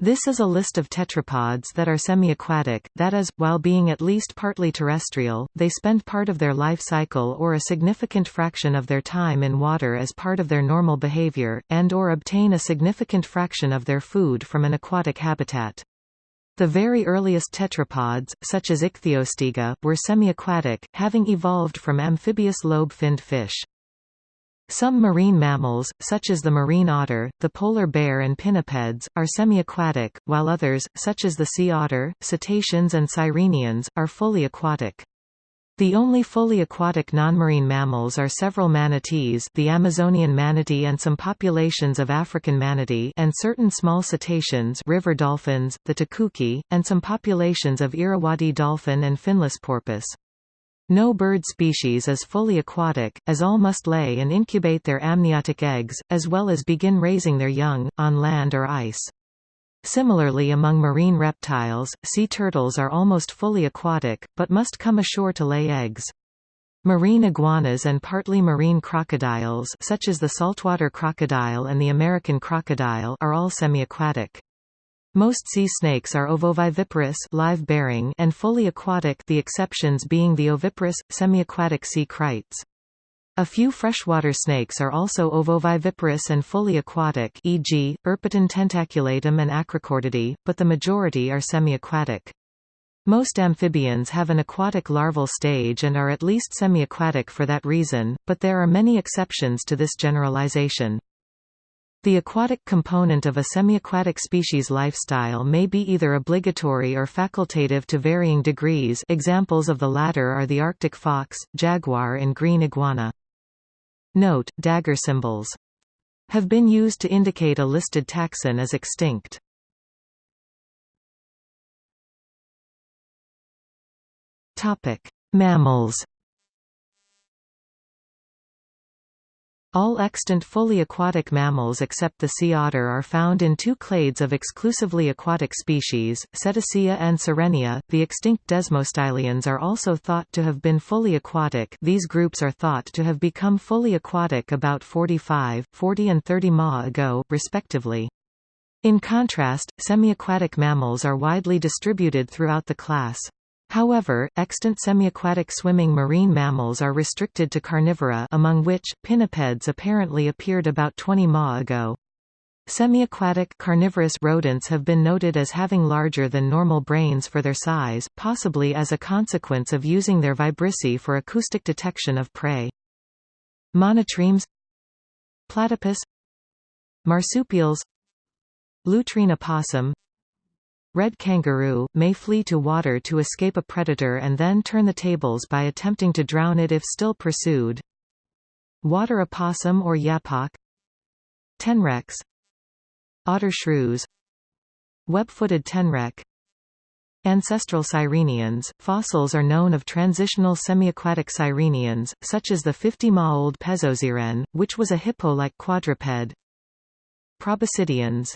This is a list of tetrapods that are semi-aquatic, that is, while being at least partly terrestrial, they spend part of their life cycle or a significant fraction of their time in water as part of their normal behavior, and or obtain a significant fraction of their food from an aquatic habitat. The very earliest tetrapods, such as Ichthyostega, were semi-aquatic, having evolved from amphibious lobe-finned fish. Some marine mammals, such as the marine otter, the polar bear and pinnipeds, are semi-aquatic, while others, such as the sea otter, cetaceans and sirenians, are fully aquatic. The only fully aquatic non-marine mammals are several manatees the Amazonian manatee and some populations of African manatee and certain small cetaceans river dolphins, the tucuxi, and some populations of Irrawaddy dolphin and finless porpoise. No bird species is fully aquatic, as all must lay and incubate their amniotic eggs, as well as begin raising their young, on land or ice. Similarly among marine reptiles, sea turtles are almost fully aquatic, but must come ashore to lay eggs. Marine iguanas and partly marine crocodiles such as the saltwater crocodile and the American crocodile are all semi-aquatic. Most sea snakes are ovoviviparous live-bearing and fully aquatic the exceptions being the oviparous, semi-aquatic sea kraits. A few freshwater snakes are also ovoviviparous and fully aquatic e.g., Erpeton tentaculatum and Acrochordidae, but the majority are semi-aquatic. Most amphibians have an aquatic larval stage and are at least semi-aquatic for that reason, but there are many exceptions to this generalization. The aquatic component of a semiaquatic species lifestyle may be either obligatory or facultative to varying degrees examples of the latter are the Arctic fox, jaguar and green iguana. Note, dagger symbols have been used to indicate a listed taxon as extinct. Mammals All extant fully aquatic mammals except the sea otter are found in two clades of exclusively aquatic species, Cetacea and Sirenia. The extinct desmostylians are also thought to have been fully aquatic. These groups are thought to have become fully aquatic about 45, 40 and 30 ma ago, respectively. In contrast, semi-aquatic mammals are widely distributed throughout the class. However, extant semiaquatic swimming marine mammals are restricted to carnivora among which, pinnipeds apparently appeared about 20 ma ago. Semiaquatic carnivorous rodents have been noted as having larger than normal brains for their size, possibly as a consequence of using their vibrissae for acoustic detection of prey. Monotremes Platypus Marsupials Lutrine opossum red kangaroo, may flee to water to escape a predator and then turn the tables by attempting to drown it if still pursued. Water opossum or yapok Tenrecs Otter shrews. Web-footed tenrec Ancestral sirenians, fossils are known of transitional semiaquatic sirenians, such as the 50-ma-old Pezosiren, which was a hippo-like quadruped. Proboscideans.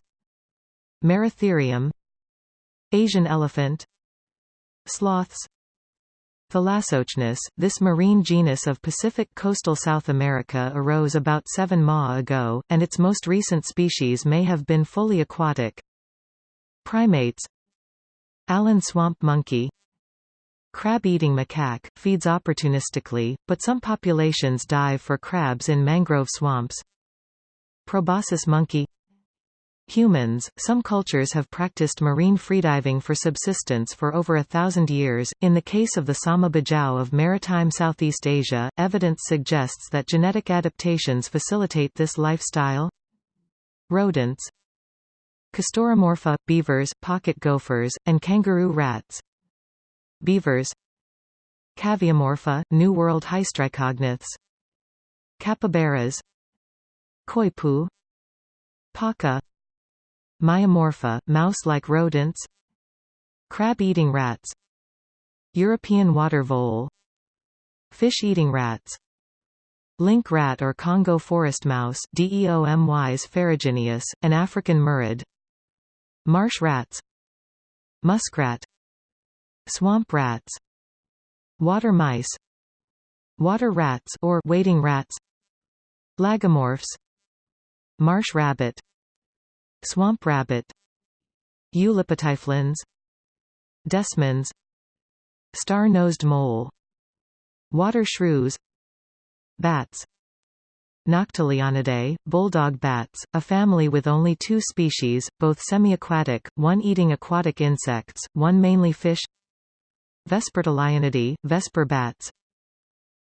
Moeritherium Asian elephant. Sloths. Thalassocnus, this marine genus of Pacific coastal South America arose about 7 ma ago, and its most recent species may have been fully aquatic. Primates. Allen swamp monkey. Crab-eating macaque, feeds opportunistically, but some populations dive for crabs in mangrove swamps. Proboscis monkey Humans, some cultures have practiced marine freediving for subsistence for over a thousand years. In the case of the Sama Bajau of maritime Southeast Asia, evidence suggests that genetic adaptations facilitate this lifestyle. Rodents Castoromorpha, beavers, pocket gophers, and kangaroo rats. Beavers Caviomorpha, New World hystricognaths Capybaras Coypu Paca Myomorpha, mouse-like rodents Crab-eating rats European water vole Fish-eating rats Link rat or Congo forest mouse Deomys ferrugineus, an African murid Marsh rats Muskrat Swamp rats Water mice Water rats or wading rats Lagomorphs Marsh rabbit Swamp rabbit Eulipotyphlins Desmans Star-nosed mole Water shrews Bats Noctilionidae, bulldog bats, a family with only two species, both semi-aquatic, one eating aquatic insects, one mainly fish Vespertilionidae, vesper bats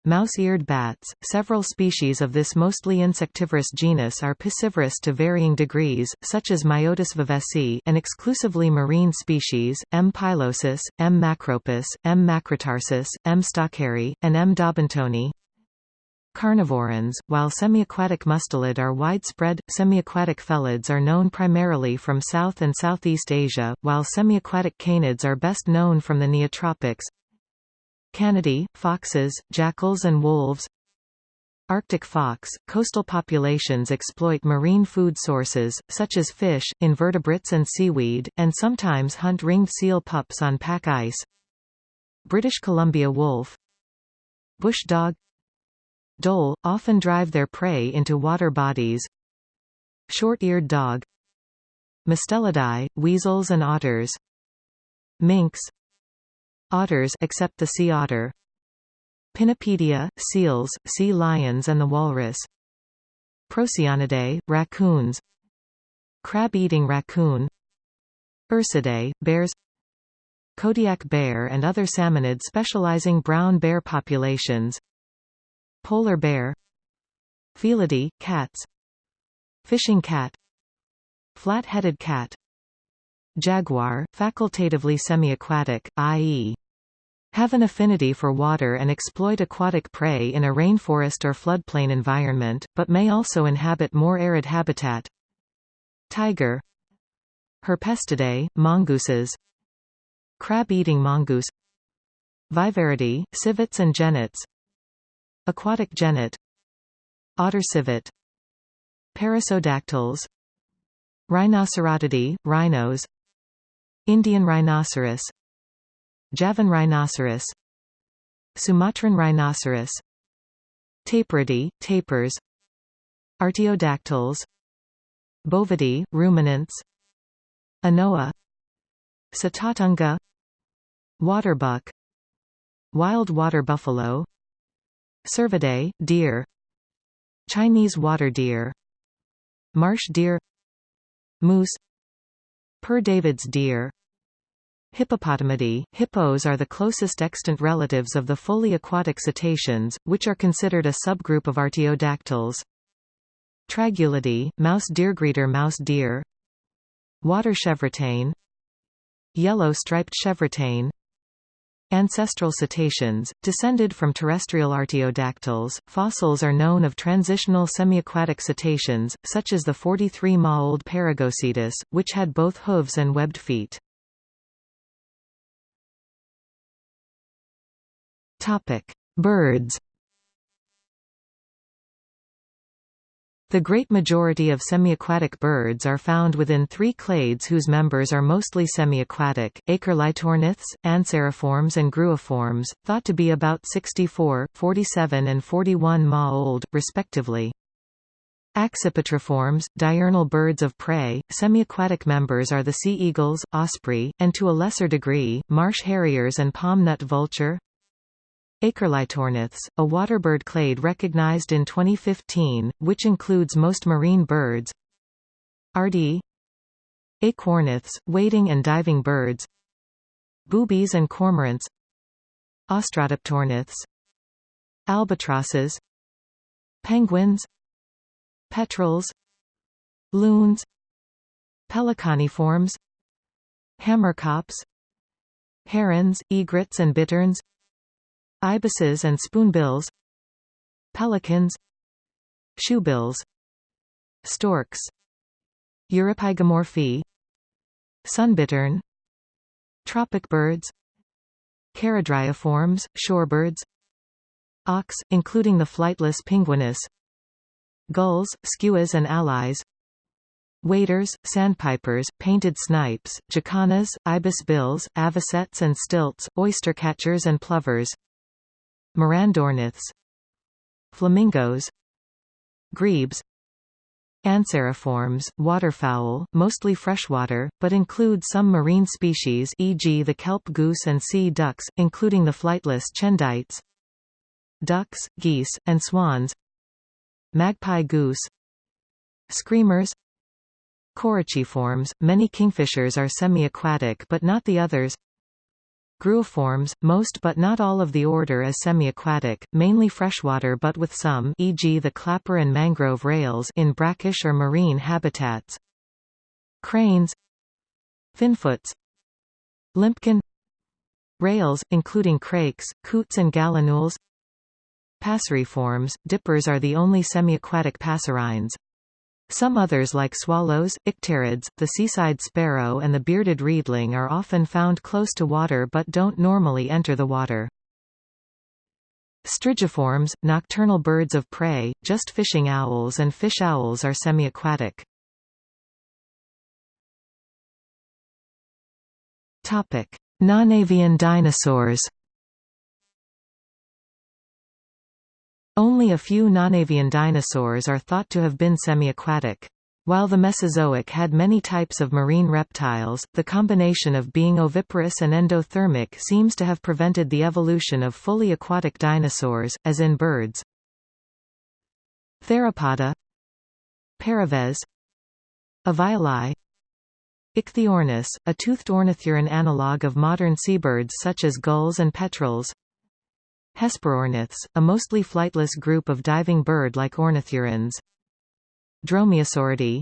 Mouse-eared bats, several species of this mostly insectivorous genus are piscivorous to varying degrees, such as Myotis vivesi an exclusively marine species, M. pilosus, M. macropus, M. macrotarsus, M. stalkeri, and M. daubentonii Carnivorans, while semiaquatic mustelid are widespread, semiaquatic felids are known primarily from South and Southeast Asia, while semiaquatic canids are best known from the Neotropics. Canidae, foxes, jackals and wolves. Arctic fox – Coastal populations exploit marine food sources, such as fish, invertebrates and seaweed, and sometimes hunt ringed seal pups on pack ice. British Columbia wolf. Bush dog. Dhole, often drive their prey into water bodies. Short-eared dog. Mustelidae, weasels and otters. Minks Otters except the sea otter. Pinnipedia, seals, sea lions and the walrus. Procyonidae, raccoons. Crab-eating raccoon. Ursidae, bears. Kodiak bear and other salmonid specializing brown bear populations. Polar bear. Felidae, cats. Fishing cat. Flat-headed cat Jaguar, facultatively semi-aquatic, i.e. have an affinity for water and exploit aquatic prey in a rainforest or floodplain environment, but may also inhabit more arid habitat. Tiger. Herpestidae, mongooses. Crab-eating mongoose. Viverridae, civets and genets. Aquatic genet. Otter civet. Perissodactyls Rhinocerotidae, rhinos Indian rhinoceros Javan rhinoceros Sumatran rhinoceros Tapiridae, tapirs Artiodactyls Bovidae, ruminants Anoa Sitatunga Waterbuck Wild water buffalo Cervidae, deer Chinese water deer Marsh deer Moose Père David's deer. Hippopotamidae Hippos are the closest extant relatives of the fully aquatic cetaceans, which are considered a subgroup of artiodactyls. Tragulidae, mouse deergreeter mouse deer. Water chevrotain. Yellow striped chevrotain Ancestral cetaceans, descended from terrestrial artiodactyls, fossils are known of transitional semiaquatic cetaceans, such as the 43-ma-old Peregocetus, which had both hooves and webbed feet. Birds The great majority of semiaquatic birds are found within three clades whose members are mostly semiaquatic, Aequorlitornithes, Anseriforms and Gruiforms, thought to be about 64, 47 and 41 ma old, respectively. Accipitriforms, diurnal birds of prey, semiaquatic members are the sea eagles, osprey, and to a lesser degree, marsh harriers and palm-nut vulture, Aequorlitornithes, a waterbird clade recognized in 2015, which includes most marine birds. RD Aequornithes, wading and diving birds. Boobies and cormorants. Austrodyptornithes Albatrosses. Penguins. Petrels. Loons. Pelicaniforms Hamerkops. Herons, egrets and bitterns Ibises and spoonbills Pelicans Shoebills Storks Eurypygimorphae Sunbittern Tropic birds Charadriiformes, shorebirds Auks, including the flightless Pinguinus Gulls, skuas and allies Waders, sandpipers, painted snipes, jacanas, ibis bills, avocets and stilts, oystercatchers and plovers Mirandorniths Flamingos Grebes Anseriforms, waterfowl, mostly freshwater, but include some marine species e.g. the kelp goose and sea ducks, including the flightless Chendytes. Ducks, geese, and swans Magpie goose Screamers Coryciforms, many kingfishers are semi-aquatic but not the others Gruiforms, most but not all of the order is semi-aquatic, mainly freshwater but with some e.g. the clapper and mangrove rails in brackish or marine habitats. Cranes Finfoots Limpkin Rails, including crakes, coots and gallinules Passeriforms, dippers are the only semi-aquatic passerines. Some others like swallows, icterids, the seaside sparrow and the bearded reedling are often found close to water but don't normally enter the water. Strigiforms, nocturnal birds of prey, just fishing owls and fish owls are semi-aquatic. Non-avian dinosaurs Only a few non-avian dinosaurs are thought to have been semi-aquatic. While the Mesozoic had many types of marine reptiles, the combination of being oviparous and endothermic seems to have prevented the evolution of fully aquatic dinosaurs, as in birds. Theropoda Paraves Avialae Ichthyornis, a toothed ornithuran analogue of modern seabirds such as gulls and petrels Hesperorniths, a mostly flightless group of diving bird-like ornithurans. Dromaeosauridae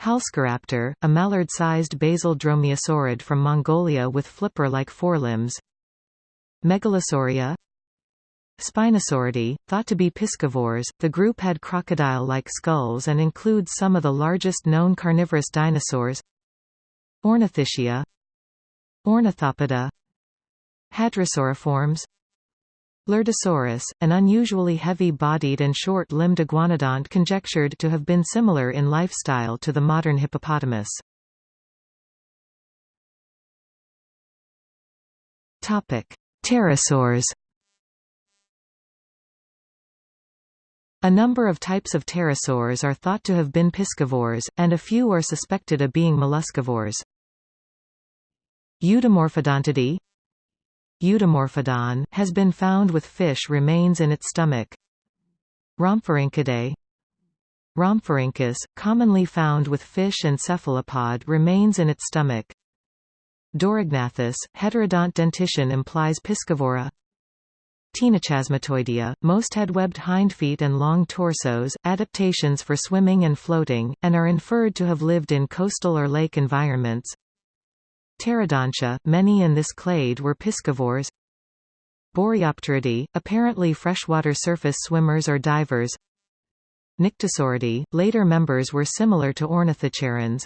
Halszkaraptor, a mallard-sized basal dromaeosaurid from Mongolia with flipper-like forelimbs. Megalosauria Spinosauridae, thought to be piscivores, the group had crocodile-like skulls and includes some of the largest known carnivorous dinosaurs. Ornithischia Ornithopoda Hadrosauriforms Lurdusaurus, an unusually heavy-bodied and short-limbed iguanodont conjectured to have been similar in lifestyle to the modern hippopotamus. Pterosaurs A number of types of pterosaurs are thought to have been piscivores, and a few are suspected of being molluscivores. Eudimorphodontidae Eudimorphodon, has been found with fish remains in its stomach. Rhamphorhynchidae Rhamphorhynchus, commonly found with fish and cephalopod remains in its stomach. Dorygnathus, heterodont dentition implies piscivora. Ctenochasmatoidea, most had webbed hindfeet and long torsos, adaptations for swimming and floating, and are inferred to have lived in coastal or lake environments. Pterodontia, many in this clade were piscivores. Boreopteridae, apparently freshwater surface swimmers or divers. Nyctosauridae, later members were similar to ornithocheirans.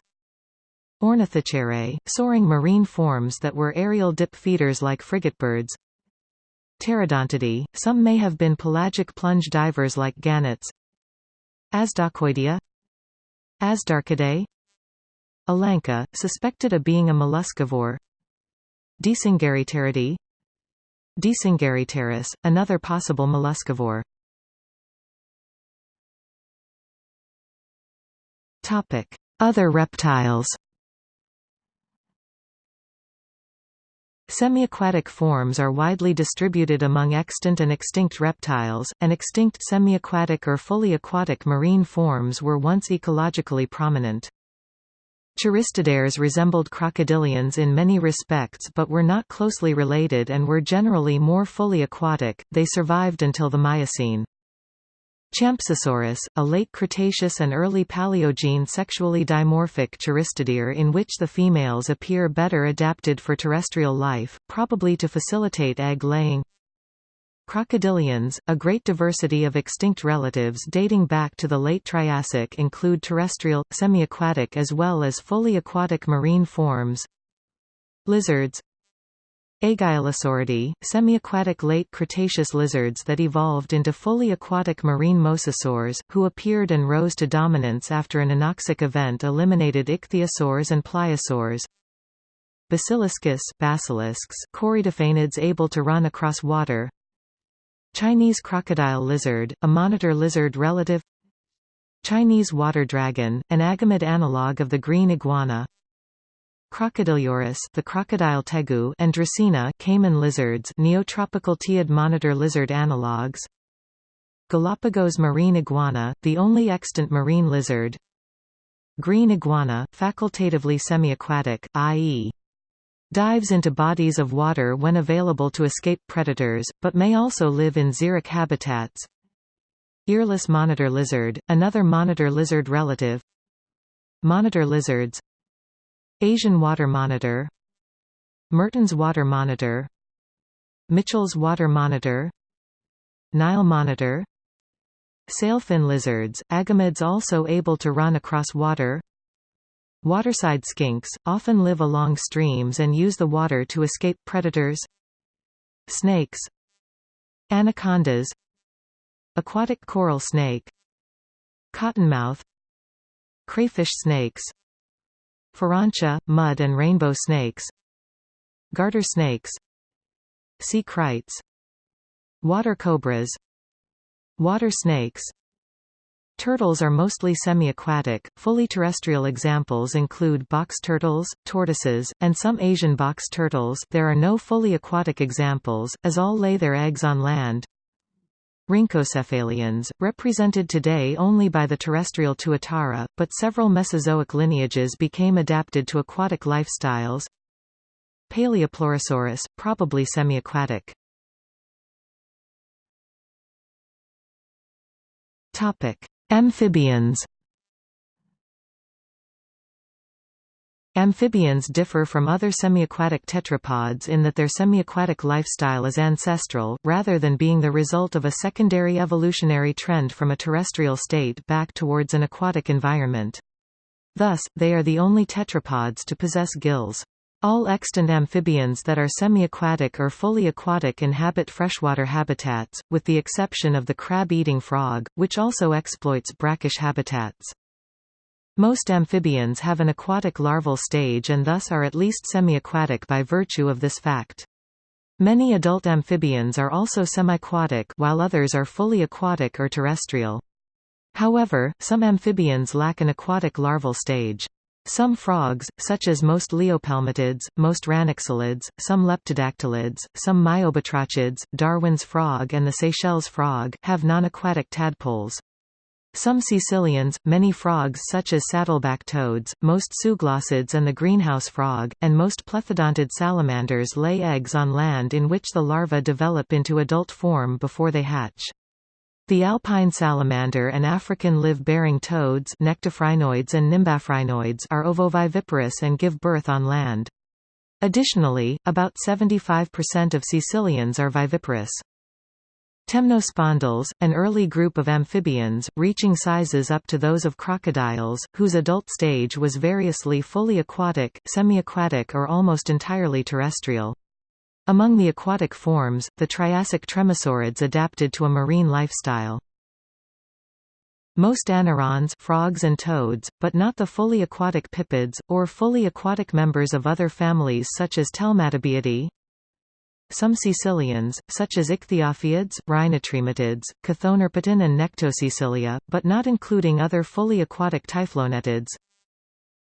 Ornithocheirae, soaring marine forms that were aerial dip feeders like frigatebirds. Pterodontidae, some may have been pelagic plunge divers like gannets. Azhdarchoidea Azhdarchidae Alanqa, suspected of being a molluscivore Dsungaripteridae Dsungaripterus, another possible molluscivore Other reptiles. Semi-aquatic forms are widely distributed among extant and extinct reptiles, and extinct semi-aquatic or fully aquatic marine forms were once ecologically prominent. Choristoderes resembled crocodilians in many respects but were not closely related and were generally more fully aquatic, they survived until the Miocene. Champsosaurus, a late Cretaceous and early Paleogene sexually dimorphic choristodere in which the females appear better adapted for terrestrial life, probably to facilitate egg-laying. Crocodilians, a great diversity of extinct relatives dating back to the late Triassic include terrestrial, semi-aquatic as well as fully aquatic marine forms. Lizards Aigialosauridae, semi-aquatic late Cretaceous lizards that evolved into fully aquatic marine mosasaurs, who appeared and rose to dominance after an anoxic event eliminated ichthyosaurs and pliosaurs. Basiliscus basilisks, corytophanids able to run across water, Chinese crocodile lizard, a monitor lizard relative. Chinese water dragon, an agamid analogue of the green iguana. Crocodylurus the crocodile tegu and Dracaena caiman lizards neotropical Teiid monitor lizard analogues Galapagos marine iguana, the only extant marine lizard. Green iguana, facultatively semi-aquatic, i.e. dives into bodies of water when available to escape predators, but may also live in xeric habitats. Earless monitor lizard, another monitor lizard relative. Monitor lizards. Asian water monitor. Mertens water monitor. Mitchell's water monitor. Nile monitor. Sailfin lizards, agamids also able to run across water Waterside skinks, often live along streams and use the water to escape predators. Snakes. Anacondas. Aquatic coral snake. Cottonmouth. Crayfish snakes. Farancia, mud and rainbow snakes. Garter snakes. Sea kraits Water cobras. Water snakes Turtles are mostly semi-aquatic, fully terrestrial examples include box turtles, tortoises, and some Asian box turtles there are no fully aquatic examples, as all lay their eggs on land. Rhynchocephalians, represented today only by the terrestrial Tuatara, but several Mesozoic lineages became adapted to aquatic lifestyles. Paleopleurosaurus, probably semi-aquatic. Amphibians Amphibians differ from other semiaquatic tetrapods in that their semiaquatic lifestyle is ancestral, rather than being the result of a secondary evolutionary trend from a terrestrial state back towards an aquatic environment. Thus, they are the only tetrapods to possess gills. All extant amphibians that are semi-aquatic or fully aquatic inhabit freshwater habitats, with the exception of the crab-eating frog, which also exploits brackish habitats. Most amphibians have an aquatic larval stage and thus are at least semi-aquatic by virtue of this fact. Many adult amphibians are also semi-aquatic while others are fully aquatic or terrestrial. However, some amphibians lack an aquatic larval stage. Some frogs, such as most leiopelmatids, most ranixalids, some leptodactylids, some myobatrachids, Darwin's frog and the Seychelles frog, have non-aquatic tadpoles. Some caecilians, many frogs such as saddleback toads, most sooglossids and the greenhouse frog, and most plethodontid salamanders lay eggs on land in which the larvae develop into adult form before they hatch. The alpine salamander and African live-bearing toads nectophrinoids and nymbaphrynoids are ovoviviparous and give birth on land. Additionally, about 75% of caecilians are viviparous. Temnospondyls, an early group of amphibians, reaching sizes up to those of crocodiles, whose adult stage was variously fully aquatic, semi-aquatic or almost entirely terrestrial. Among the aquatic forms, the Triassic tremosaurids adapted to a marine lifestyle. Most anurans frogs and toads, but not the fully aquatic pipids, or fully aquatic members of other families such as Telmatobiidae, some caecilians, such as ichthyophiids, rhinotrematids, Chthonerpeton and Nectocaecilia, but not including other fully aquatic typhlonectids.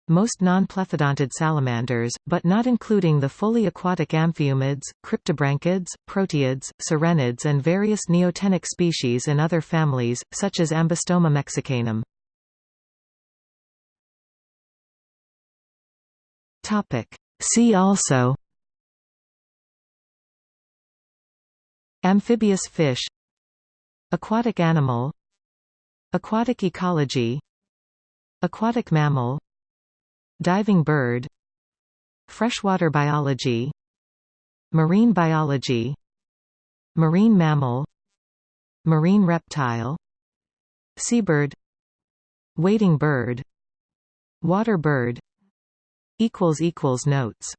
Most non-plethodontid salamanders, but not including the fully aquatic amphiumids, cryptobranchids, proteids, sirenids and various neotenic species in other families, such as Ambystoma mexicanum. See also Amphibious fish Aquatic animal Aquatic ecology Aquatic mammal Diving bird Freshwater biology Marine biology Marine mammal Marine reptile Seabird Wading bird Water bird Notes